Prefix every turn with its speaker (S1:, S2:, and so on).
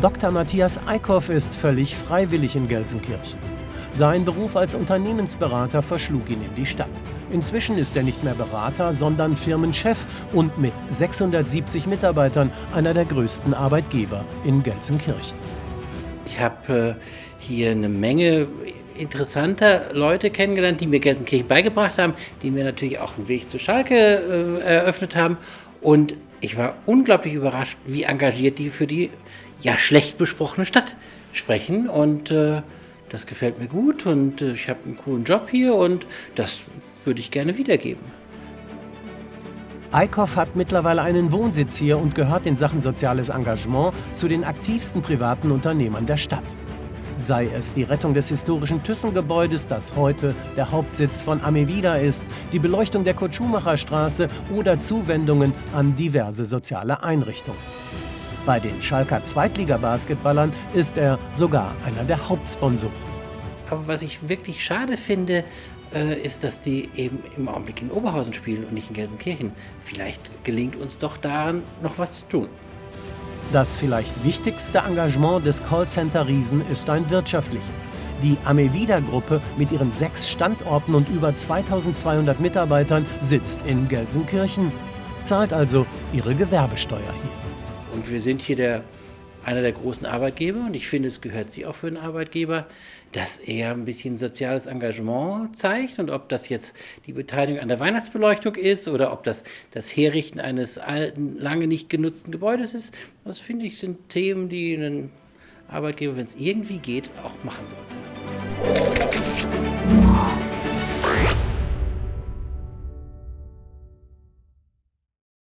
S1: Dr. Matthias Eickhoff ist völlig freiwillig in Gelsenkirchen. Sein Beruf als Unternehmensberater verschlug ihn in die Stadt. Inzwischen ist er nicht mehr Berater, sondern Firmenchef und mit 670 Mitarbeitern einer der größten Arbeitgeber in Gelsenkirchen.
S2: Ich habe äh, hier eine Menge interessanter Leute kennengelernt, die mir Gelsenkirchen beigebracht haben, die mir natürlich auch einen Weg zu Schalke äh, eröffnet haben. Und ich war unglaublich überrascht, wie engagiert die für die ja schlecht besprochene Stadt sprechen. Und äh, das gefällt mir gut und äh, ich habe einen coolen Job hier und das würde ich gerne wiedergeben.
S1: Eickhoff hat mittlerweile einen Wohnsitz hier und gehört in Sachen soziales Engagement zu den aktivsten privaten Unternehmern der Stadt. Sei es die Rettung des historischen Thyssen-Gebäudes, das heute der Hauptsitz von Amevida ist, die Beleuchtung der Kurt-Schumacher-Straße oder Zuwendungen an diverse soziale Einrichtungen. Bei den Schalker Zweitliga-Basketballern ist er sogar einer der Hauptsponsoren.
S2: Aber was ich wirklich schade finde, äh, ist, dass die eben im Augenblick in Oberhausen spielen und nicht in Gelsenkirchen. Vielleicht gelingt uns doch daran noch was zu tun.
S1: Das vielleicht wichtigste Engagement des Callcenter-Riesen ist ein wirtschaftliches. Die Amevida-Gruppe mit ihren sechs Standorten und über 2200 Mitarbeitern sitzt in Gelsenkirchen, zahlt also ihre Gewerbesteuer hier.
S2: Und wir sind hier der, einer der großen Arbeitgeber und ich finde, es gehört sie auch für einen Arbeitgeber, dass er ein bisschen soziales Engagement zeigt und ob das jetzt die Beteiligung an der Weihnachtsbeleuchtung ist oder ob das das Herrichten eines alten, lange nicht genutzten Gebäudes ist, das finde ich sind Themen, die ein Arbeitgeber, wenn es irgendwie geht, auch machen sollte.